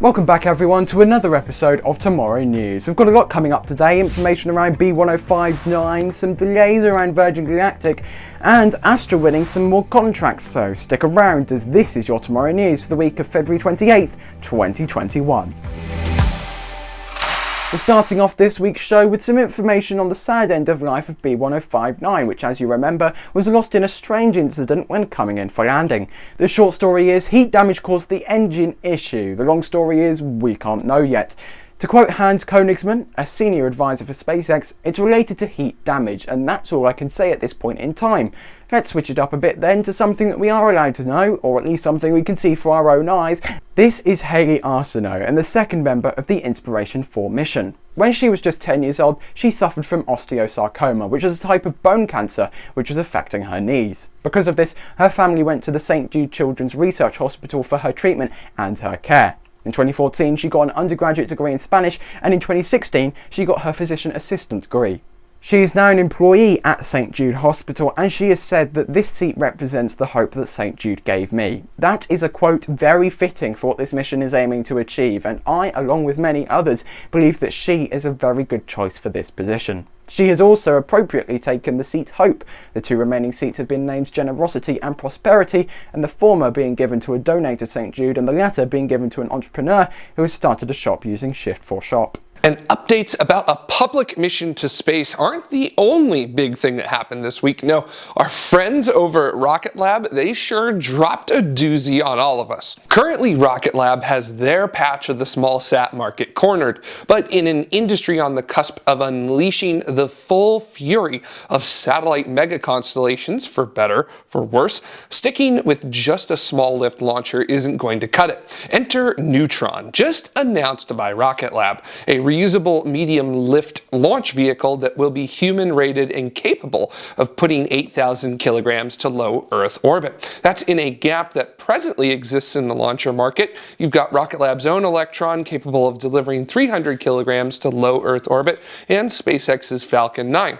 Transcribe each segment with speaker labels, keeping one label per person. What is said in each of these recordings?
Speaker 1: Welcome back everyone to another episode of Tomorrow News. We've got a lot coming up today, information around B1059, some delays around Virgin Galactic, and Astra winning some more contracts, so stick around as this is your Tomorrow News for the week of February 28th, 2021. We're starting off this week's show with some information on the sad end of life of B1059, which as you remember was lost in a strange incident when coming in for landing. The short story is heat damage caused the engine issue. The long story is we can't know yet. To quote Hans Koenigsmann, a senior advisor for SpaceX, it's related to heat damage, and that's all I can say at this point in time. Let's switch it up a bit then to something that we are allowed to know, or at least something we can see for our own eyes. This is Hayley Arceneaux, and the second member of the Inspiration 4 mission. When she was just 10 years old, she suffered from osteosarcoma, which is a type of bone cancer which was affecting her knees. Because of this, her family went to the St Jude Children's Research Hospital for her treatment and her care. In 2014, she got an undergraduate degree in Spanish, and in 2016, she got her physician assistant degree. She is now an employee at St Jude Hospital and she has said that this seat represents the hope that St Jude gave me. That is a quote very fitting for what this mission is aiming to achieve and I, along with many others, believe that she is a very good choice for this position. She has also appropriately taken the seat Hope. The two remaining seats have been named Generosity and Prosperity, and the former being given to a donor to St Jude and the latter being given to an entrepreneur who has started a shop using Shift4Shop.
Speaker 2: And updates about a public mission to space aren't the only big thing that happened this week. No, our friends over at Rocket Lab, they sure dropped a doozy on all of us. Currently, Rocket Lab has their patch of the small sat market cornered, but in an industry on the cusp of unleashing the full fury of satellite mega constellations, for better, for worse, sticking with just a small lift launcher isn't going to cut it. Enter Neutron, just announced by Rocket Lab, a reusable medium lift launch vehicle that will be human rated and capable of putting 8,000 kilograms to low Earth orbit. That's in a gap that presently exists in the launcher market. You've got Rocket Lab's own Electron capable of delivering 300 kilograms to low Earth orbit and SpaceX's Falcon 9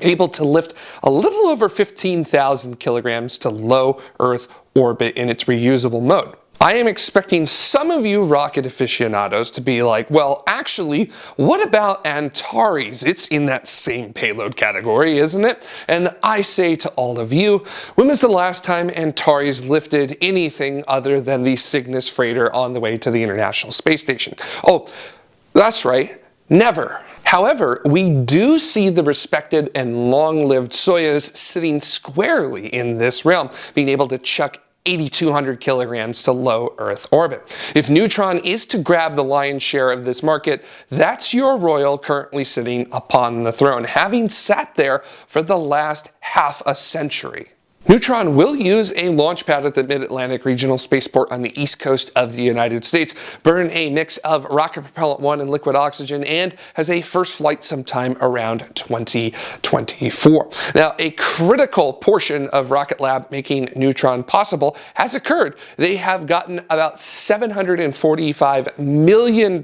Speaker 2: able to lift a little over 15,000 kilograms to low Earth orbit in its reusable mode. I am expecting some of you rocket aficionados to be like, well, actually, what about Antares? It's in that same payload category, isn't it? And I say to all of you, when was the last time Antares lifted anything other than the Cygnus freighter on the way to the International Space Station? Oh, that's right, never. However, we do see the respected and long-lived Soyuz sitting squarely in this realm, being able to chuck 8,200 kilograms to low Earth orbit. If Neutron is to grab the lion's share of this market, that's your royal currently sitting upon the throne, having sat there for the last half a century. Neutron will use a launch pad at the Mid-Atlantic Regional Spaceport on the east coast of the United States, burn a mix of rocket propellant 1 and liquid oxygen, and has a first flight sometime around 2024. Now, a critical portion of Rocket Lab making Neutron possible has occurred. They have gotten about $745 million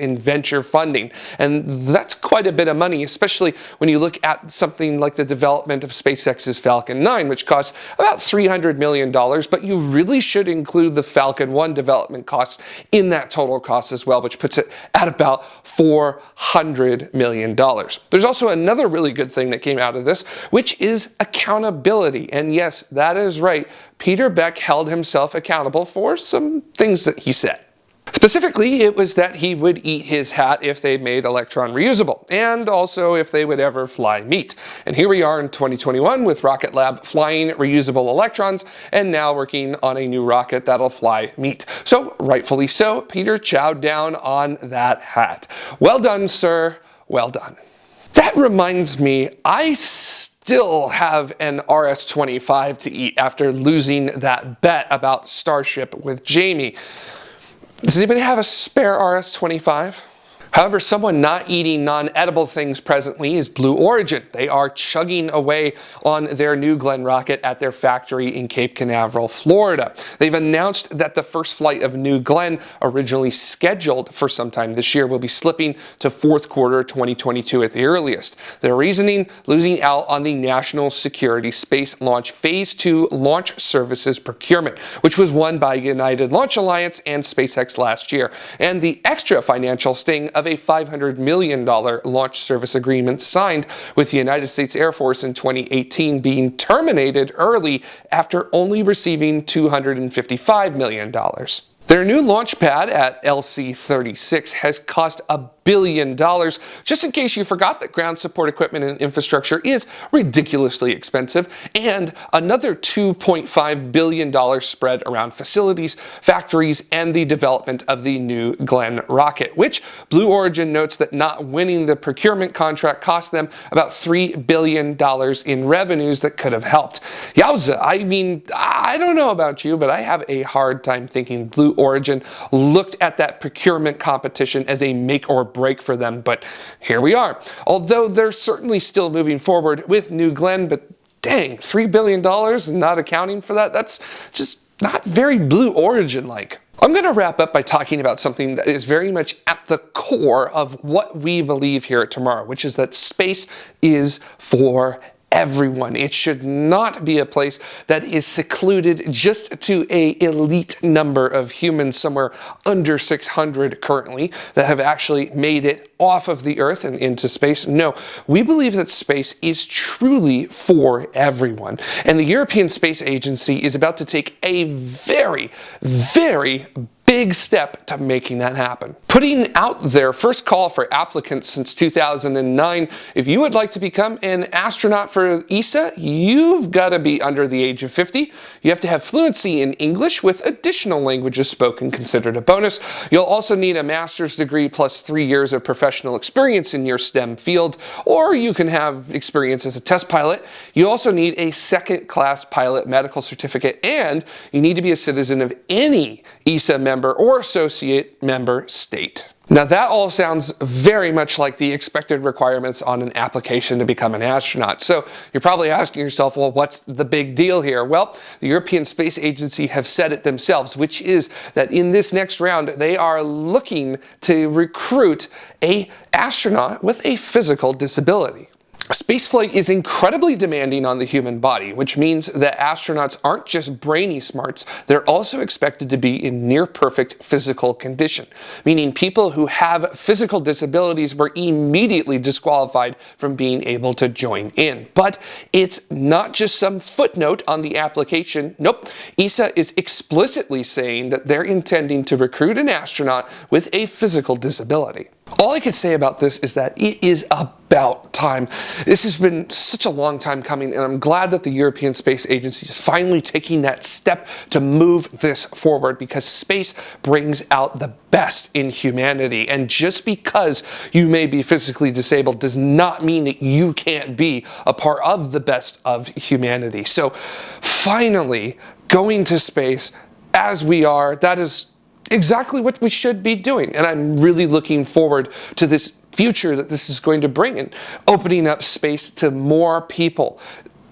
Speaker 2: in venture funding, and that's quite a bit of money, especially when you look at something like the development of SpaceX's Falcon 9, which cost costs about $300 million, but you really should include the Falcon 1 development costs in that total cost as well, which puts it at about $400 million. There's also another really good thing that came out of this, which is accountability. And yes, that is right. Peter Beck held himself accountable for some things that he said. Specifically, it was that he would eat his hat if they made Electron reusable, and also if they would ever fly meat. And here we are in 2021 with Rocket Lab flying reusable Electrons, and now working on a new rocket that'll fly meat. So, rightfully so, Peter chowed down on that hat. Well done, sir. Well done. That reminds me, I still have an RS-25 to eat after losing that bet about Starship with Jamie. Does anybody have a spare RS-25? However, someone not eating non-edible things presently is Blue Origin. They are chugging away on their New Glenn rocket at their factory in Cape Canaveral, Florida. They've announced that the first flight of New Glenn, originally scheduled for sometime this year, will be slipping to fourth quarter 2022 at the earliest. Their reasoning, losing out on the National Security Space Launch Phase 2 Launch Services procurement, which was won by United Launch Alliance and SpaceX last year, and the extra financial sting of a $500 million launch service agreement signed with the United States Air Force in 2018 being terminated early after only receiving $255 million. Their new launch pad at LC-36 has cost a billion dollars. Just in case you forgot that ground support equipment and infrastructure is ridiculously expensive, and another $2.5 billion spread around facilities, factories, and the development of the new Glenn rocket, which Blue Origin notes that not winning the procurement contract cost them about $3 billion in revenues that could have helped. Yowza, I mean, I don't know about you, but I have a hard time thinking Blue Origin looked at that procurement competition as a make or break for them, but here we are. Although they're certainly still moving forward with New Glenn, but dang, $3 billion and not accounting for that, that's just not very Blue Origin like. I'm going to wrap up by talking about something that is very much at the core of what we believe here at Tomorrow, which is that space is for everyone. It should not be a place that is secluded just to a elite number of humans, somewhere under 600 currently, that have actually made it off of the Earth and into space. No, we believe that space is truly for everyone. And the European Space Agency is about to take a very, very big step to making that happen. Putting out their first call for applicants since 2009, if you would like to become an astronaut for ESA, you've got to be under the age of 50. You have to have fluency in English with additional languages spoken considered a bonus. You'll also need a master's degree plus three years of professional experience in your STEM field, or you can have experience as a test pilot. You also need a second class pilot medical certificate, and you need to be a citizen of any ESA member or associate member state. Now that all sounds very much like the expected requirements on an application to become an astronaut. So you're probably asking yourself, well, what's the big deal here? Well, the European Space Agency have said it themselves, which is that in this next round, they are looking to recruit a astronaut with a physical disability. Spaceflight is incredibly demanding on the human body, which means that astronauts aren't just brainy smarts, they're also expected to be in near perfect physical condition, meaning people who have physical disabilities were immediately disqualified from being able to join in. But it's not just some footnote on the application. Nope, ESA is explicitly saying that they're intending to recruit an astronaut with a physical disability. All I can say about this is that it is about time. This has been such a long time coming and I'm glad that the European Space Agency is finally taking that step to move this forward because space brings out the best in humanity and just because you may be physically disabled does not mean that you can't be a part of the best of humanity. So finally going to space as we are, that is exactly what we should be doing. And I'm really looking forward to this future that this is going to bring and opening up space to more people.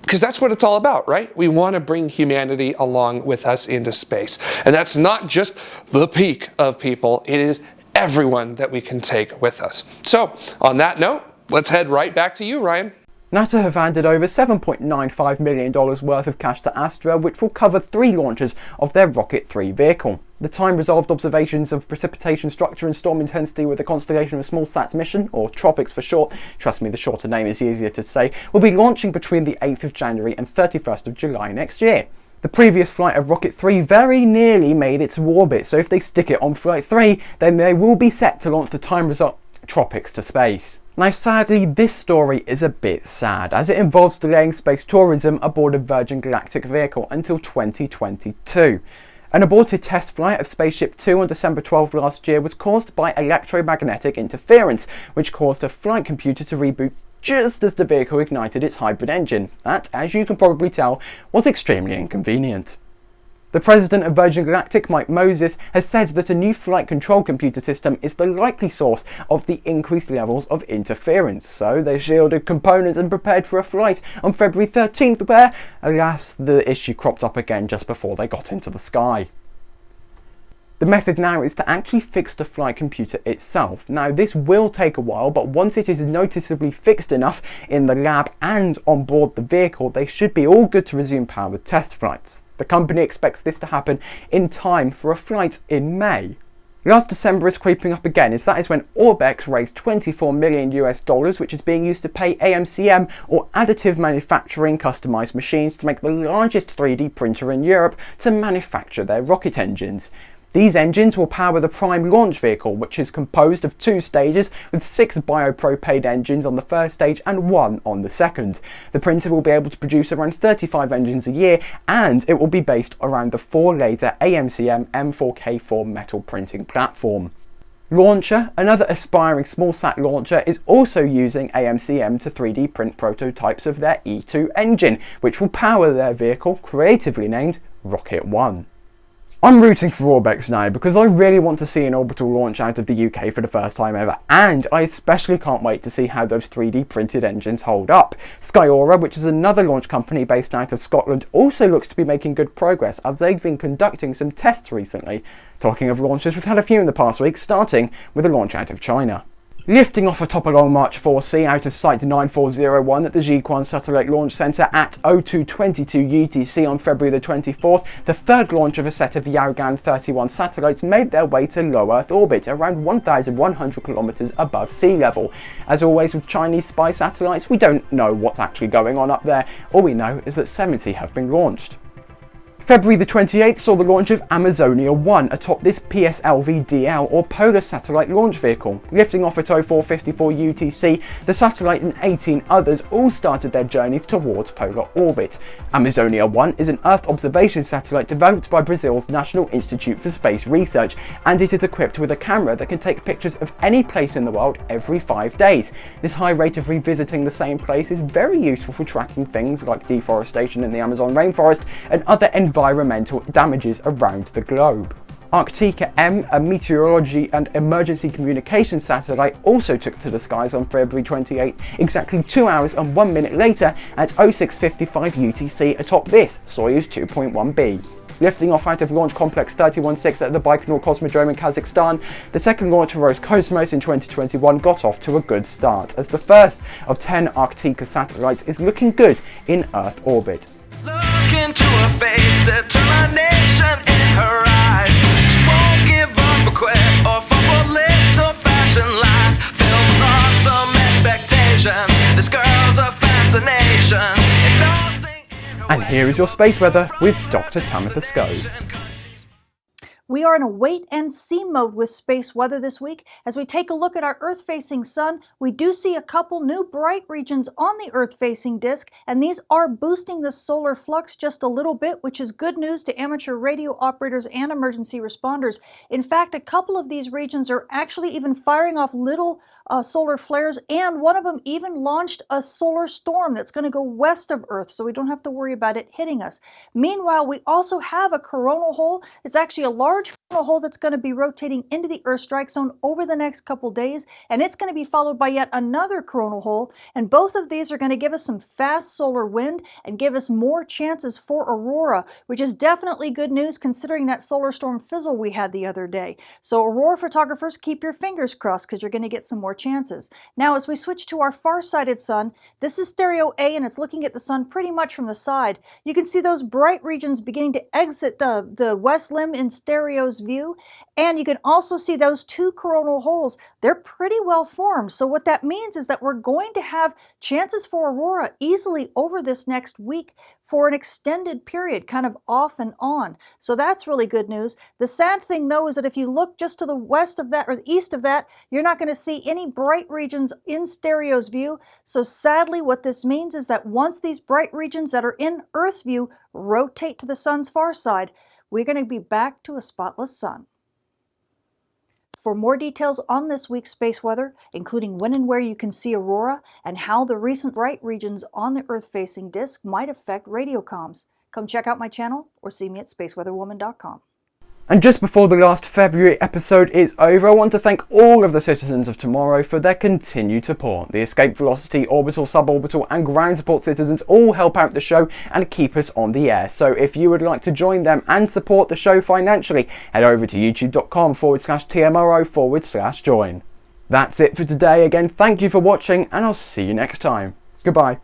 Speaker 2: Because that's what it's all about, right? We want to bring humanity along with us into space. And that's not just the peak of people, it is everyone that we can take with us. So on that note, let's head right back to you, Ryan.
Speaker 1: NASA have handed over $7.95 million worth of cash to Astra, which will cover three launches of their Rocket 3 vehicle. The time-resolved observations of precipitation structure and storm intensity with the Constellation of Small Sats mission, or TROPICS for short, trust me the shorter name is easier to say, will be launching between the 8th of January and 31st of July next year. The previous flight of Rocket 3 very nearly made it to orbit, so if they stick it on Flight 3, then they will be set to launch the time-resolved TROPICS to space. Now sadly this story is a bit sad as it involves delaying space tourism aboard a Virgin Galactic vehicle until 2022. An aborted test flight of Spaceship Two on December 12 last year was caused by electromagnetic interference, which caused a flight computer to reboot just as the vehicle ignited its hybrid engine. That, as you can probably tell, was extremely inconvenient. The president of Virgin Galactic, Mike Moses, has said that a new flight control computer system is the likely source of the increased levels of interference. So they shielded components and prepared for a flight on February 13th where, alas, the issue cropped up again just before they got into the sky. The method now is to actually fix the flight computer itself. Now this will take a while, but once it is noticeably fixed enough in the lab and on board the vehicle, they should be all good to resume powered test flights. The company expects this to happen in time for a flight in May. Last December is creeping up again as that is when Orbex raised 24 million US dollars which is being used to pay AMCM or additive manufacturing customized machines to make the largest 3D printer in Europe to manufacture their rocket engines. These engines will power the Prime launch vehicle, which is composed of two stages with six biopropane engines on the first stage and one on the second. The printer will be able to produce around 35 engines a year and it will be based around the four laser AMCM M4K4 metal printing platform. Launcher, another aspiring smallsat launcher, is also using AMCM to 3D print prototypes of their E2 engine, which will power their vehicle, creatively named Rocket One. I'm rooting for Orbex now because I really want to see an orbital launch out of the UK for the first time ever and I especially can't wait to see how those 3D printed engines hold up. Skyrora, which is another launch company based out of Scotland, also looks to be making good progress as they've been conducting some tests recently. Talking of launches, we've had a few in the past week, starting with a launch out of China. Lifting off atop a Long March 4C out of Site 9401 at the Jiuquan Satellite Launch Center at 0222 UTC on February the 24th, the third launch of a set of Yaogan 31 satellites made their way to low Earth orbit, around 1,100 kilometers above sea level. As always with Chinese spy satellites, we don't know what's actually going on up there. All we know is that 70 have been launched. February the 28th saw the launch of Amazonia 1 atop this PSLV-DL or Polar Satellite Launch Vehicle. Lifting off at 0454 UTC, the satellite and 18 others all started their journeys towards polar orbit. Amazonia 1 is an Earth observation satellite developed by Brazil's National Institute for Space Research and it is equipped with a camera that can take pictures of any place in the world every five days. This high rate of revisiting the same place is very useful for tracking things like deforestation in the Amazon rainforest and other environmental environmental damages around the globe. Arktika M, a meteorology and emergency communication satellite, also took to the skies on February 28, exactly 2 hours and 1 minute later at 0655 UTC atop this Soyuz 2.1b. Lifting off out of Launch Complex 316 at the Baikonur Cosmodrome in Kazakhstan, the second launch of Roscosmos in 2021 got off to a good start, as the first of 10 Arktika satellites is looking good in Earth orbit. Look into her face, determination in her eyes. She won't give up or quit or fall for little fashion lies. Filled with awesome expectation. This girl's a fascination. And, and here is your space weather with Dr. Tamitha Skov.
Speaker 3: We are in a wait and see mode with space weather this week. As we take a look at our Earth-facing sun, we do see a couple new bright regions on the Earth-facing disk, and these are boosting the solar flux just a little bit, which is good news to amateur radio operators and emergency responders. In fact, a couple of these regions are actually even firing off little uh, solar flares, and one of them even launched a solar storm that's going to go west of Earth, so we don't have to worry about it hitting us. Meanwhile, we also have a coronal hole. It's actually a large large hole that's going to be rotating into the Earth strike zone over the next couple days, and it's going to be followed by yet another coronal hole, and both of these are going to give us some fast solar wind and give us more chances for aurora, which is definitely good news considering that solar storm fizzle we had the other day. So aurora photographers, keep your fingers crossed because you're going to get some more chances. Now, as we switch to our far-sighted sun, this is stereo A and it's looking at the sun pretty much from the side. You can see those bright regions beginning to exit the, the west limb in stereo View. And you can also see those two coronal holes. They're pretty well formed. So what that means is that we're going to have chances for aurora easily over this next week for an extended period, kind of off and on. So that's really good news. The sad thing though is that if you look just to the west of that or the east of that, you're not going to see any bright regions in Stereo's view. So sadly what this means is that once these bright regions that are in Earth's view rotate to the sun's far side, we're going to be back to a spotless sun. For more details on this week's space weather, including when and where you can see aurora and how the recent bright regions on the Earth-facing disk might affect radio comms, come check out my channel or see me at spaceweatherwoman.com.
Speaker 1: And just before the last February episode is over, I want to thank all of the citizens of tomorrow for their continued support. The Escape Velocity, Orbital, Suborbital and Ground Support citizens all help out the show and keep us on the air. So if you would like to join them and support the show financially, head over to youtube.com forward slash TMRO forward slash join. That's it for today. Again, thank you for watching and I'll see you next time. Goodbye.